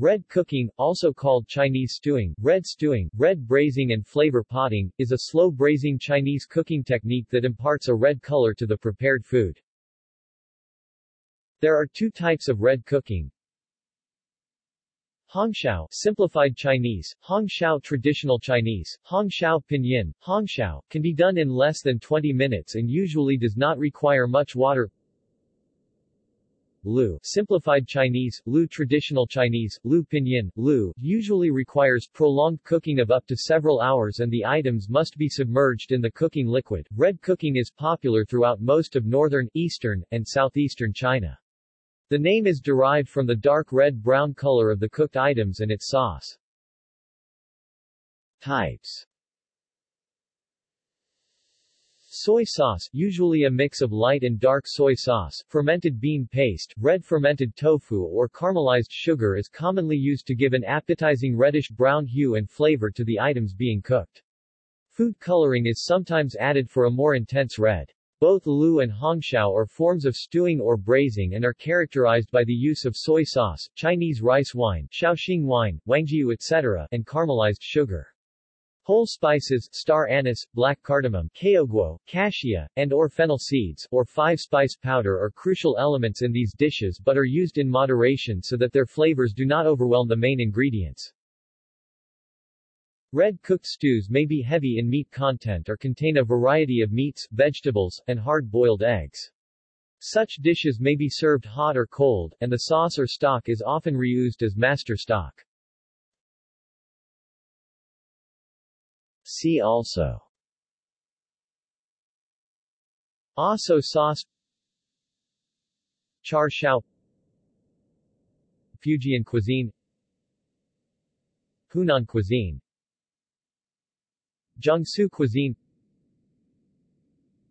Red cooking, also called Chinese stewing, red stewing, red braising and flavor potting, is a slow braising Chinese cooking technique that imparts a red color to the prepared food. There are two types of red cooking. Hongshao, simplified Chinese, Hongshao traditional Chinese, Hongshao pinyin, Hongshao, can be done in less than 20 minutes and usually does not require much water. Lu, simplified Chinese, Lu traditional Chinese, Lu pinyin, Lu, usually requires prolonged cooking of up to several hours and the items must be submerged in the cooking liquid. Red cooking is popular throughout most of northern, eastern, and southeastern China. The name is derived from the dark red-brown color of the cooked items and its sauce. Types Soy sauce, usually a mix of light and dark soy sauce, fermented bean paste, red fermented tofu or caramelized sugar is commonly used to give an appetizing reddish-brown hue and flavor to the items being cooked. Food coloring is sometimes added for a more intense red. Both lu and hongshao are forms of stewing or braising and are characterized by the use of soy sauce, Chinese rice wine, Shaoxing wine, huangjiu etc., and caramelized sugar. Whole spices, star anise, black cardamom, caoguo, cassia, and or fennel seeds, or five-spice powder are crucial elements in these dishes but are used in moderation so that their flavors do not overwhelm the main ingredients. Red cooked stews may be heavy in meat content or contain a variety of meats, vegetables, and hard-boiled eggs. Such dishes may be served hot or cold, and the sauce or stock is often reused as master stock. See also. Aso sauce. Char siu Fujian cuisine. Hunan cuisine. Jiangsu cuisine.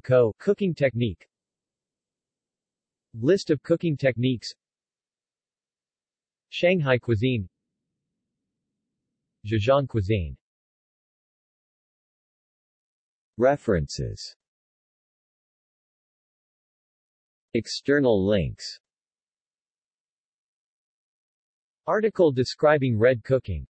Kho cooking technique. List of cooking techniques. Shanghai cuisine. Zhejiang cuisine References. External links. Article describing red cooking